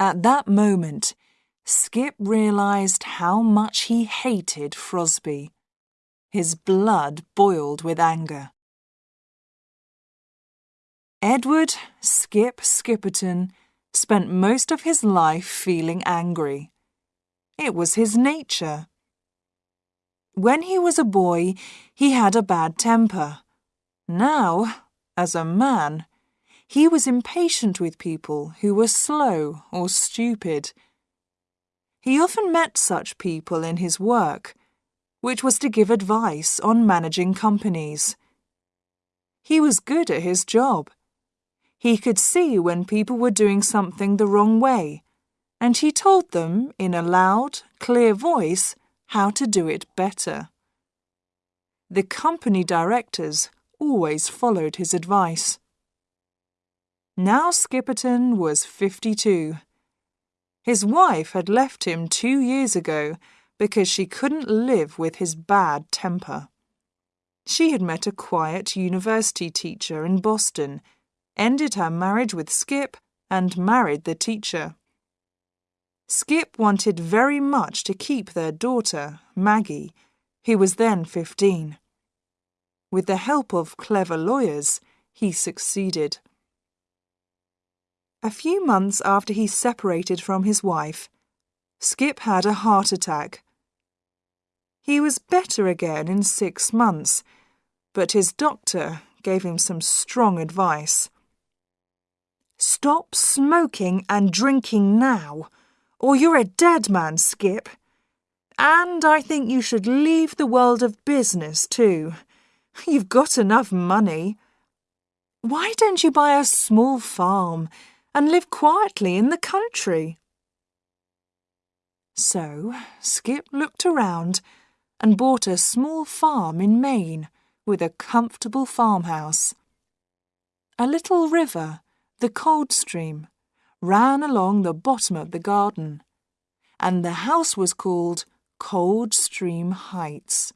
At that moment, Skip realized how much he hated Frosby. His blood boiled with anger. Edward Skip Skipperton spent most of his life feeling angry. It was his nature. When he was a boy, he had a bad temper. Now, as a man, he was impatient with people who were slow or stupid. He often met such people in his work, which was to give advice on managing companies. He was good at his job. He could see when people were doing something the wrong way, and he told them in a loud, clear voice how to do it better. The company directors always followed his advice. Now Skipperton was 52. His wife had left him two years ago because she couldn't live with his bad temper. She had met a quiet university teacher in Boston, ended her marriage with Skip, and married the teacher. Skip wanted very much to keep their daughter, Maggie, who was then 15. With the help of clever lawyers, he succeeded. A few months after he separated from his wife, Skip had a heart attack. He was better again in six months, but his doctor gave him some strong advice. Stop smoking and drinking now, or you're a dead man, Skip. And I think you should leave the world of business too. You've got enough money. Why don't you buy a small farm and live quietly in the country? So Skip looked around and bought a small farm in Maine with a comfortable farmhouse. A little river, the Coldstream, ran along the bottom of the garden, and the house was called Coldstream Heights.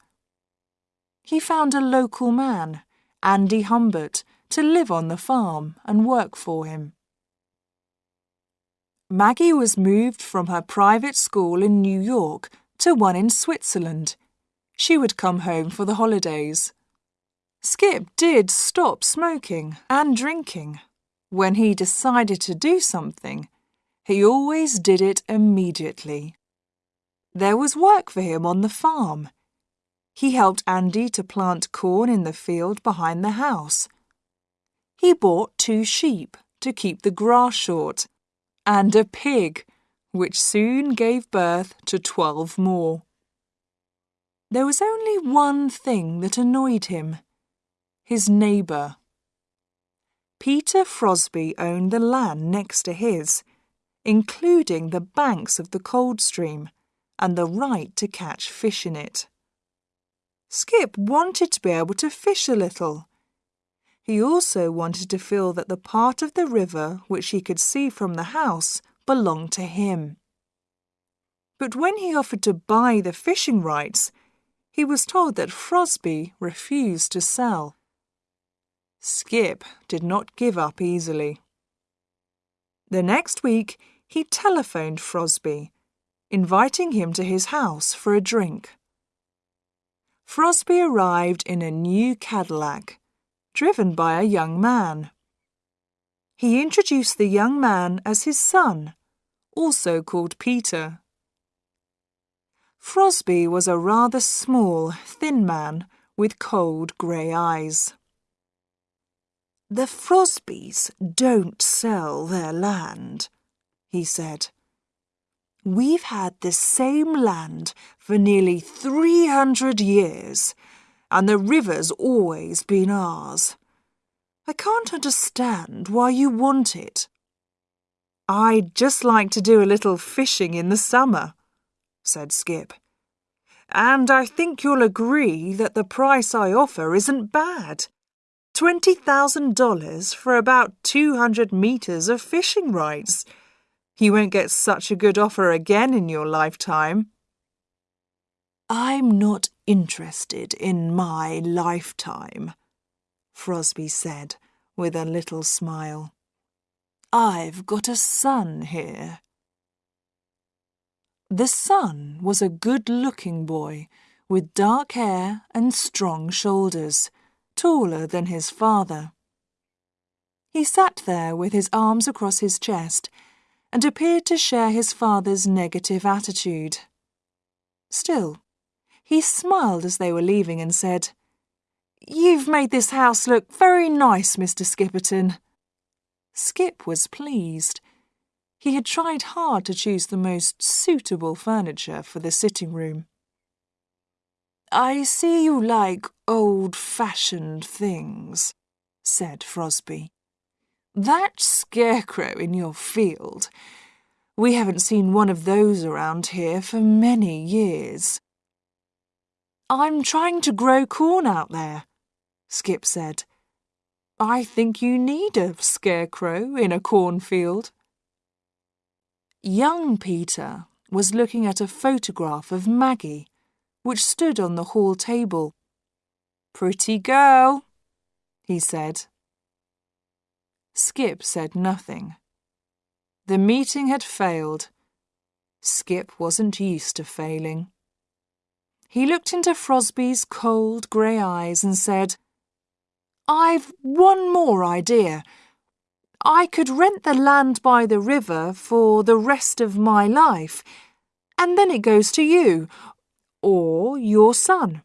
He found a local man, Andy Humbert, to live on the farm and work for him. Maggie was moved from her private school in New York to one in Switzerland. She would come home for the holidays. Skip did stop smoking and drinking. When he decided to do something, he always did it immediately. There was work for him on the farm he helped Andy to plant corn in the field behind the house. He bought two sheep to keep the grass short, and a pig, which soon gave birth to twelve more. There was only one thing that annoyed him his neighbour. Peter Frosby owned the land next to his, including the banks of the Coldstream and the right to catch fish in it. Skip wanted to be able to fish a little. He also wanted to feel that the part of the river which he could see from the house belonged to him. But when he offered to buy the fishing rights, he was told that Frosby refused to sell. Skip did not give up easily. The next week, he telephoned Frosby, inviting him to his house for a drink. Frosby arrived in a new Cadillac, driven by a young man. He introduced the young man as his son, also called Peter. Frosby was a rather small, thin man with cold grey eyes. The Frosbys don't sell their land, he said. We've had the same land for nearly 300 years, and the river's always been ours. I can't understand why you want it. I'd just like to do a little fishing in the summer, said Skip. And I think you'll agree that the price I offer isn't bad. $20,000 for about 200 metres of fishing rights. You won't get such a good offer again in your lifetime. I'm not interested in my lifetime, Frosby said with a little smile. I've got a son here. The son was a good-looking boy with dark hair and strong shoulders, taller than his father. He sat there with his arms across his chest and appeared to share his father's negative attitude. Still, he smiled as they were leaving and said, You've made this house look very nice, Mr. Skipperton. Skip was pleased. He had tried hard to choose the most suitable furniture for the sitting room. I see you like old-fashioned things, said Frosby. That scarecrow in your field. We haven't seen one of those around here for many years. I'm trying to grow corn out there, Skip said. I think you need a scarecrow in a cornfield. Young Peter was looking at a photograph of Maggie, which stood on the hall table. Pretty girl, he said. Skip said nothing. The meeting had failed. Skip wasn't used to failing. He looked into Frosby's cold grey eyes and said, I've one more idea. I could rent the land by the river for the rest of my life, and then it goes to you, or your son.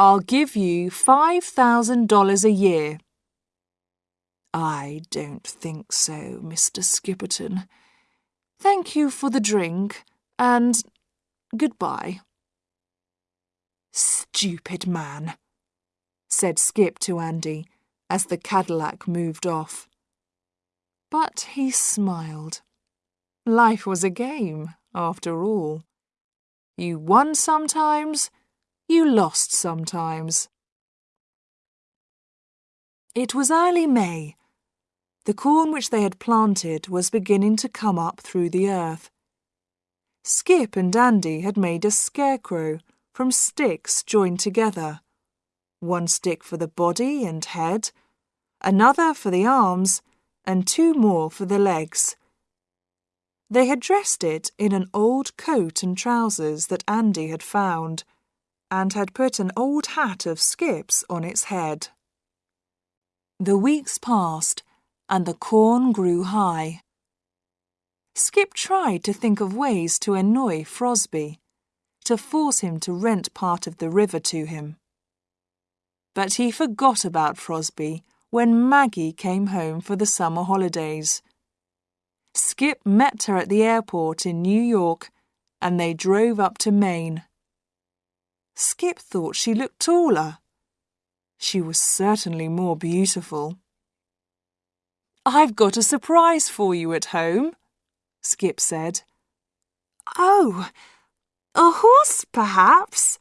I'll give you $5,000 a year. I don't think so, Mr. Skipperton. Thank you for the drink, and goodbye. Stupid man said Skip to Andy as the Cadillac moved off. But he smiled. Life was a game, after all. You won sometimes, you lost sometimes. It was early May. The corn which they had planted was beginning to come up through the earth. Skip and Andy had made a scarecrow from sticks joined together one stick for the body and head, another for the arms, and two more for the legs. They had dressed it in an old coat and trousers that Andy had found, and had put an old hat of Skip's on its head. The weeks passed, and the corn grew high. Skip tried to think of ways to annoy Frosby, to force him to rent part of the river to him. But he forgot about Frosby when Maggie came home for the summer holidays. Skip met her at the airport in New York and they drove up to Maine. Skip thought she looked taller. She was certainly more beautiful. I've got a surprise for you at home, Skip said. Oh, a horse, perhaps?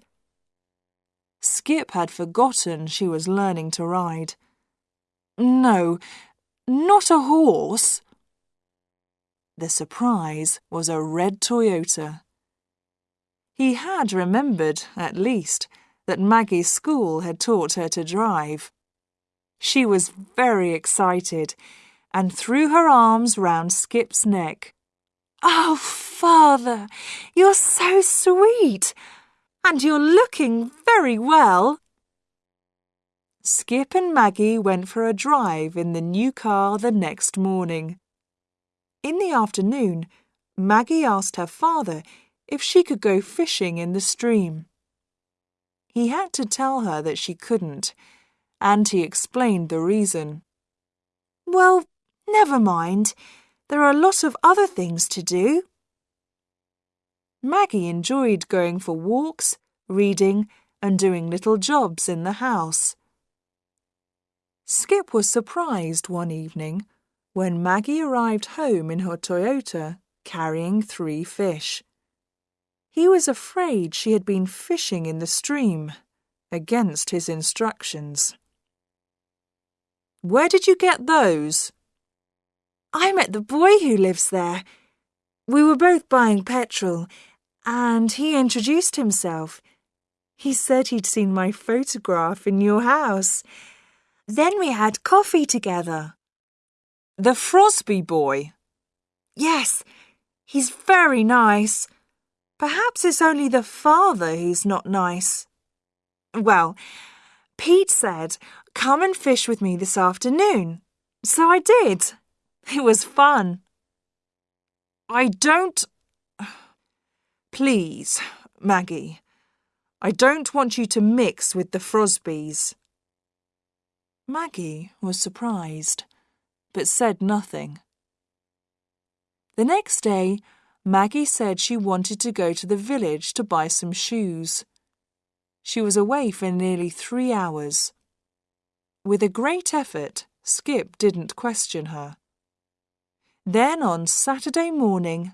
Skip had forgotten she was learning to ride. No, not a horse. The surprise was a red Toyota. He had remembered, at least, that Maggie's school had taught her to drive. She was very excited and threw her arms round Skip's neck. Oh, father, you're so sweet and you're looking very well. Skip and Maggie went for a drive in the new car the next morning. In the afternoon, Maggie asked her father if she could go fishing in the stream. He had to tell her that she couldn't, and he explained the reason. Well, never mind. There are a lot of other things to do. Maggie enjoyed going for walks, reading, and doing little jobs in the house. Skip was surprised one evening when Maggie arrived home in her Toyota carrying three fish. He was afraid she had been fishing in the stream, against his instructions. Where did you get those? I met the boy who lives there. We were both buying petrol and he introduced himself. He said he'd seen my photograph in your house. Then we had coffee together. The Frosby boy? Yes, he's very nice. Perhaps it's only the father who's not nice. Well, Pete said, Come and fish with me this afternoon. So I did. It was fun. I don't. Please, Maggie, I don't want you to mix with the Frosbys. Maggie was surprised, but said nothing. The next day, Maggie said she wanted to go to the village to buy some shoes. She was away for nearly three hours. With a great effort, Skip didn't question her. Then on Saturday morning,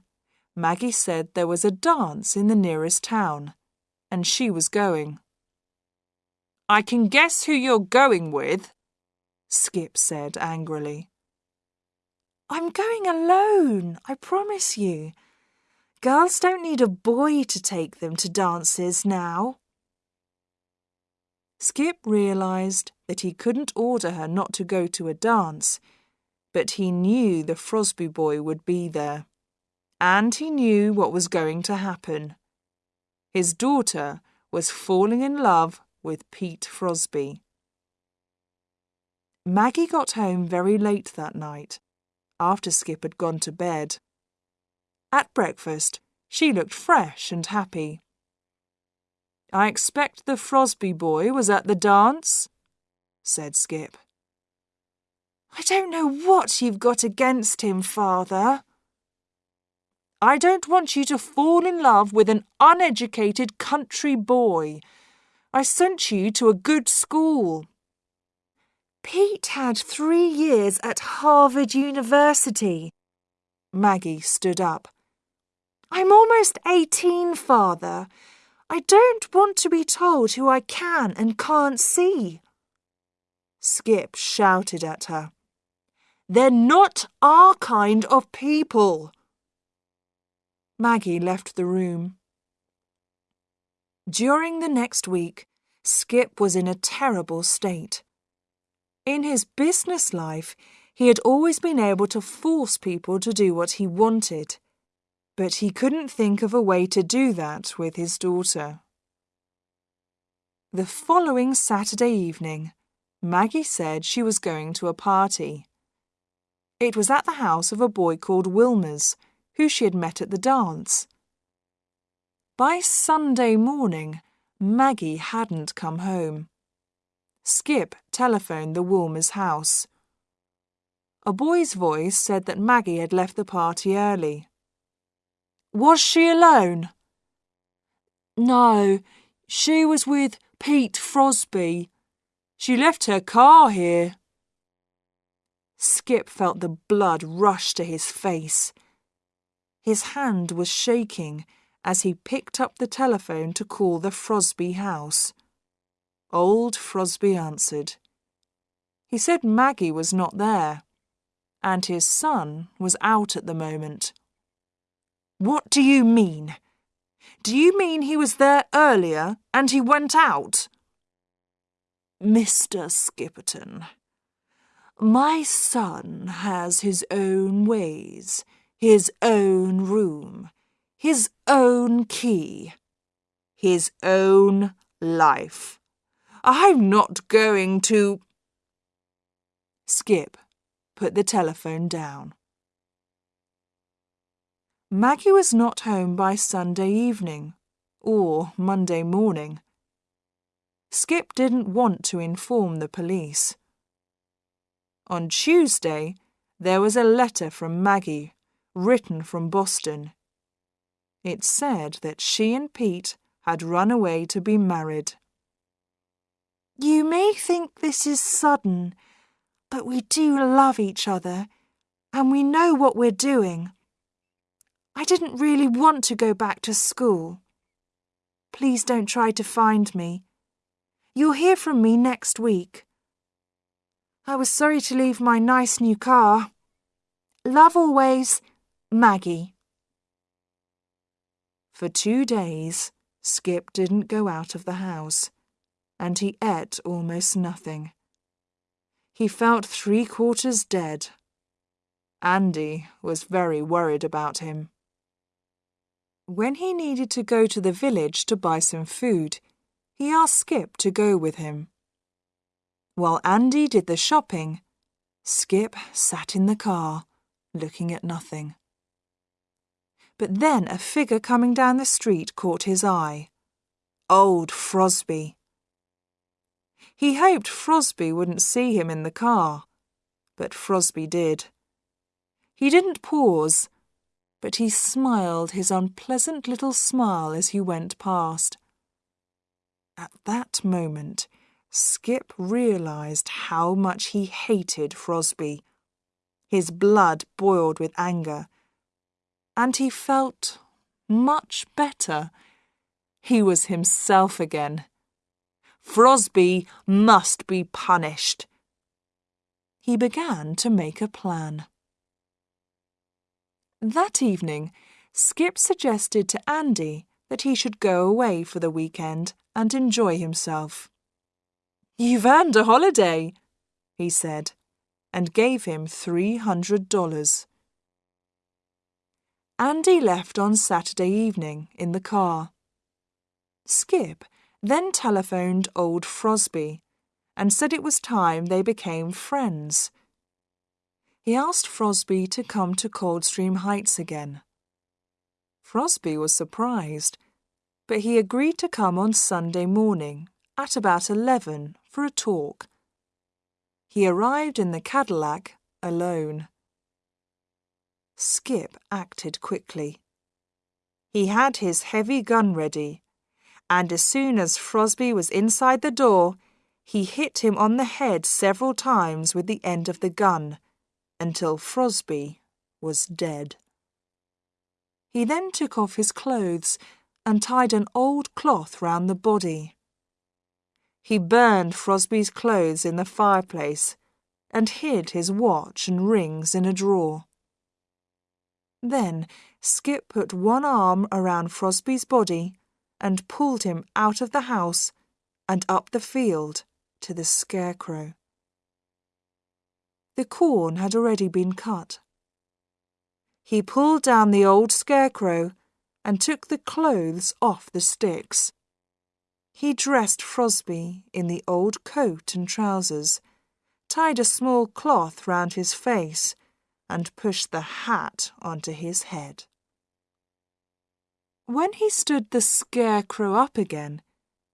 Maggie said there was a dance in the nearest town, and she was going. I can guess who you're going with, Skip said angrily. I'm going alone, I promise you. Girls don't need a boy to take them to dances now. Skip realised that he couldn't order her not to go to a dance, but he knew the Frosby boy would be there. And he knew what was going to happen. His daughter was falling in love with Pete Frosby. Maggie got home very late that night, after Skip had gone to bed. At breakfast, she looked fresh and happy. I expect the Frosby boy was at the dance, said Skip. I don't know what you've got against him, father, I don't want you to fall in love with an uneducated country boy. I sent you to a good school. Pete had three years at Harvard University. Maggie stood up. I'm almost 18, father. I don't want to be told who I can and can't see. Skip shouted at her. They're not our kind of people. Maggie left the room. During the next week, Skip was in a terrible state. In his business life, he had always been able to force people to do what he wanted, but he couldn't think of a way to do that with his daughter. The following Saturday evening, Maggie said she was going to a party. It was at the house of a boy called Wilmers who she had met at the dance. By Sunday morning, Maggie hadn't come home. Skip telephoned the Wilmers' house. A boy's voice said that Maggie had left the party early. Was she alone? No, she was with Pete Frosby. She left her car here. Skip felt the blood rush to his face. His hand was shaking as he picked up the telephone to call the Frosby house. Old Frosby answered. He said Maggie was not there, and his son was out at the moment. What do you mean? Do you mean he was there earlier and he went out? Mr. Skipperton, my son has his own ways his own room, his own key, his own life. I'm not going to. Skip put the telephone down. Maggie was not home by Sunday evening or Monday morning. Skip didn't want to inform the police. On Tuesday, there was a letter from Maggie written from Boston. It said that she and Pete had run away to be married. You may think this is sudden, but we do love each other, and we know what we're doing. I didn't really want to go back to school. Please don't try to find me. You'll hear from me next week. I was sorry to leave my nice new car. Love always, Maggie. For two days, Skip didn't go out of the house, and he ate almost nothing. He felt three quarters dead. Andy was very worried about him. When he needed to go to the village to buy some food, he asked Skip to go with him. While Andy did the shopping, Skip sat in the car, looking at nothing. But then a figure coming down the street caught his eye. Old Frosby. He hoped Frosby wouldn't see him in the car, but Frosby did. He didn't pause, but he smiled his unpleasant little smile as he went past. At that moment, Skip realized how much he hated Frosby. His blood boiled with anger, and he felt much better. He was himself again. Frosby must be punished. He began to make a plan. That evening, Skip suggested to Andy that he should go away for the weekend and enjoy himself. You've earned a holiday, he said, and gave him $300. Andy left on Saturday evening in the car. Skip then telephoned old Frosby and said it was time they became friends. He asked Frosby to come to Coldstream Heights again. Frosby was surprised, but he agreed to come on Sunday morning at about 11 for a talk. He arrived in the Cadillac alone. Skip acted quickly. He had his heavy gun ready, and as soon as Frosby was inside the door, he hit him on the head several times with the end of the gun until Frosby was dead. He then took off his clothes and tied an old cloth round the body. He burned Frosby's clothes in the fireplace and hid his watch and rings in a drawer. Then Skip put one arm around Frosby's body and pulled him out of the house and up the field to the scarecrow. The corn had already been cut. He pulled down the old scarecrow and took the clothes off the sticks. He dressed Frosby in the old coat and trousers, tied a small cloth round his face, and pushed the hat onto his head. When he stood the scarecrow up again,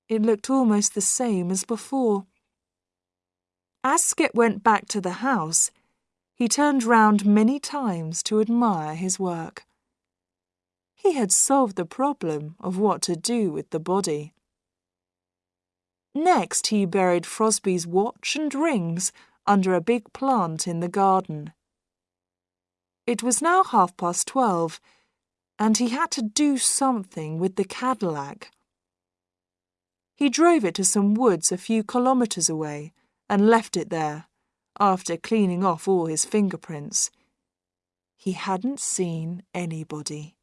it looked almost the same as before. As Skip went back to the house, he turned round many times to admire his work. He had solved the problem of what to do with the body. Next, he buried Frosby's watch and rings under a big plant in the garden. It was now half past twelve, and he had to do something with the Cadillac. He drove it to some woods a few kilometres away and left it there, after cleaning off all his fingerprints. He hadn't seen anybody.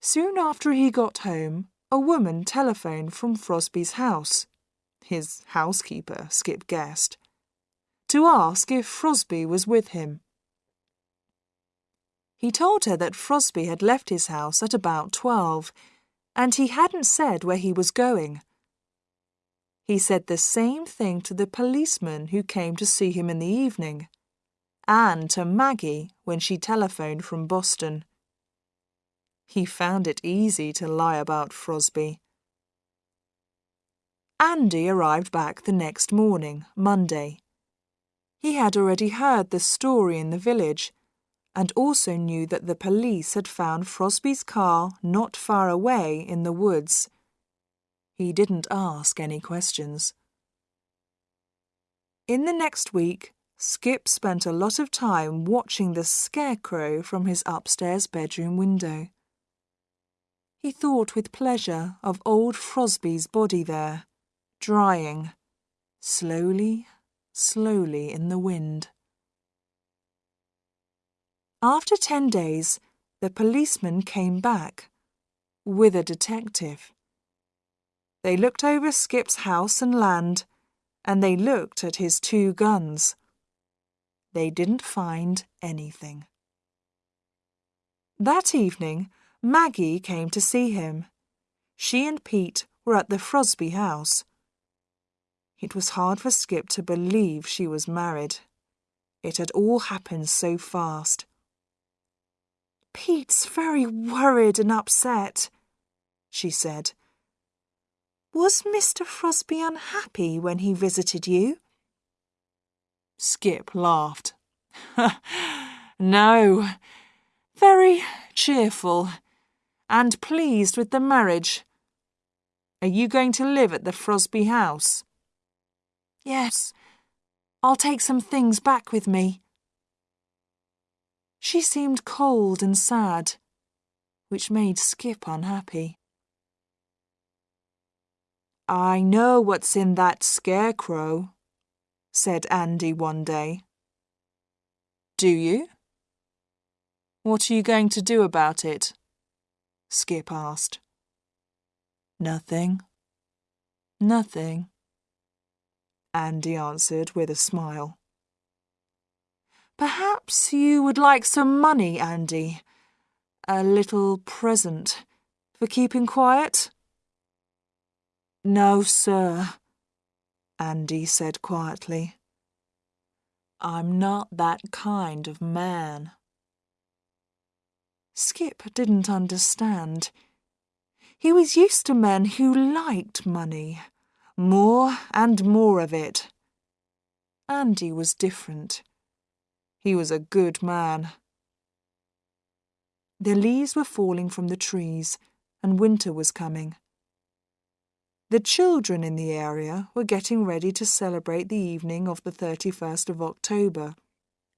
Soon after he got home, a woman telephoned from Frosby's house, his housekeeper, Skip guessed, to ask if Frosby was with him. He told her that Frosby had left his house at about twelve, and he hadn't said where he was going. He said the same thing to the policeman who came to see him in the evening, and to Maggie when she telephoned from Boston. He found it easy to lie about Frosby. Andy arrived back the next morning, Monday. He had already heard the story in the village and also knew that the police had found Frosby's car not far away in the woods. He didn't ask any questions. In the next week, Skip spent a lot of time watching the scarecrow from his upstairs bedroom window. He thought with pleasure of old Frosby's body there, drying, slowly, slowly in the wind. After ten days, the policeman came back with a detective. They looked over Skip's house and land, and they looked at his two guns. They didn't find anything. That evening, Maggie came to see him. She and Pete were at the Frosby house. It was hard for Skip to believe she was married. It had all happened so fast. Pete's very worried and upset, she said. Was Mr. Frosby unhappy when he visited you? Skip laughed. no, very cheerful and pleased with the marriage. Are you going to live at the Frosby house? Yes, I'll take some things back with me. She seemed cold and sad, which made Skip unhappy. I know what's in that scarecrow, said Andy one day. Do you? What are you going to do about it? Skip asked. Nothing. Nothing. Andy answered with a smile. Perhaps you would like some money, Andy. A little present for keeping quiet? No, sir, Andy said quietly. I'm not that kind of man. Skip didn't understand. He was used to men who liked money, more and more of it. Andy was different. He was a good man. The leaves were falling from the trees, and winter was coming. The children in the area were getting ready to celebrate the evening of the 31st of October,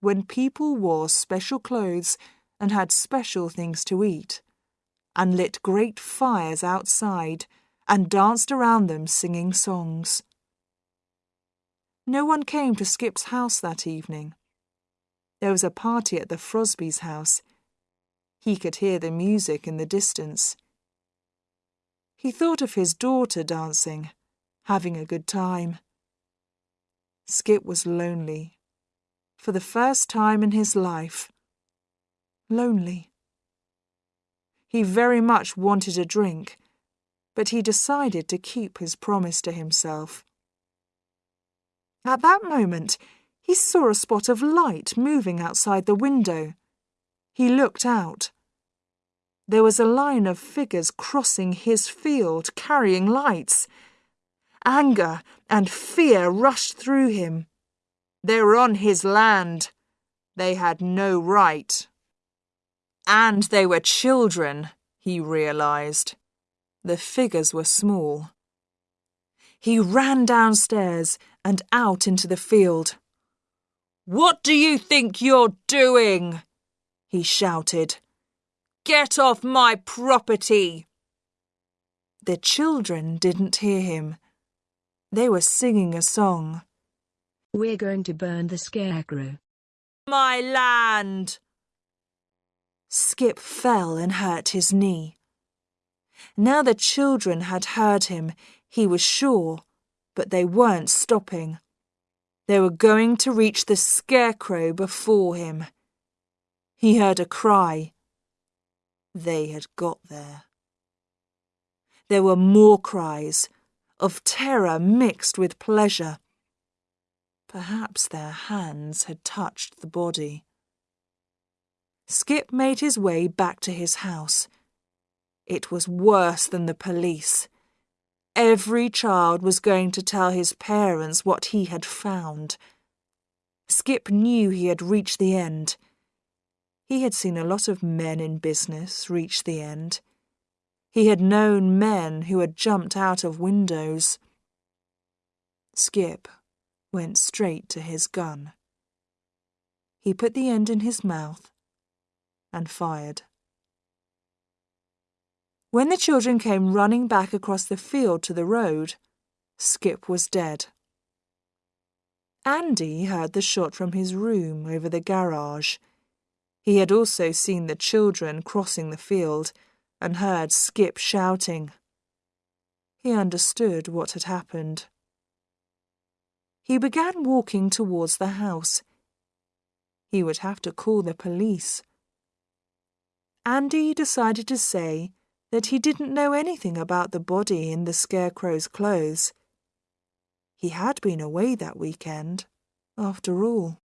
when people wore special clothes and had special things to eat, and lit great fires outside and danced around them singing songs. No one came to Skip's house that evening. There was a party at the Frosbys' house. He could hear the music in the distance. He thought of his daughter dancing, having a good time. Skip was lonely. For the first time in his life. Lonely. He very much wanted a drink, but he decided to keep his promise to himself. At that moment, he saw a spot of light moving outside the window. He looked out. There was a line of figures crossing his field, carrying lights. Anger and fear rushed through him. They were on his land. They had no right. And they were children, he realized. The figures were small. He ran downstairs and out into the field. What do you think you're doing? he shouted. Get off my property! The children didn't hear him. They were singing a song. We're going to burn the scarecrow. My land! Skip fell and hurt his knee. Now the children had heard him, he was sure, but they weren't stopping. They were going to reach the scarecrow before him. He heard a cry. They had got there. There were more cries, of terror mixed with pleasure. Perhaps their hands had touched the body. Skip made his way back to his house. It was worse than the police. Every child was going to tell his parents what he had found. Skip knew he had reached the end. He had seen a lot of men in business reach the end. He had known men who had jumped out of windows. Skip went straight to his gun. He put the end in his mouth and fired. When the children came running back across the field to the road, Skip was dead. Andy heard the shot from his room over the garage. He had also seen the children crossing the field and heard Skip shouting. He understood what had happened. He began walking towards the house. He would have to call the police. Andy decided to say that he didn't know anything about the body in the Scarecrow's clothes. He had been away that weekend, after all.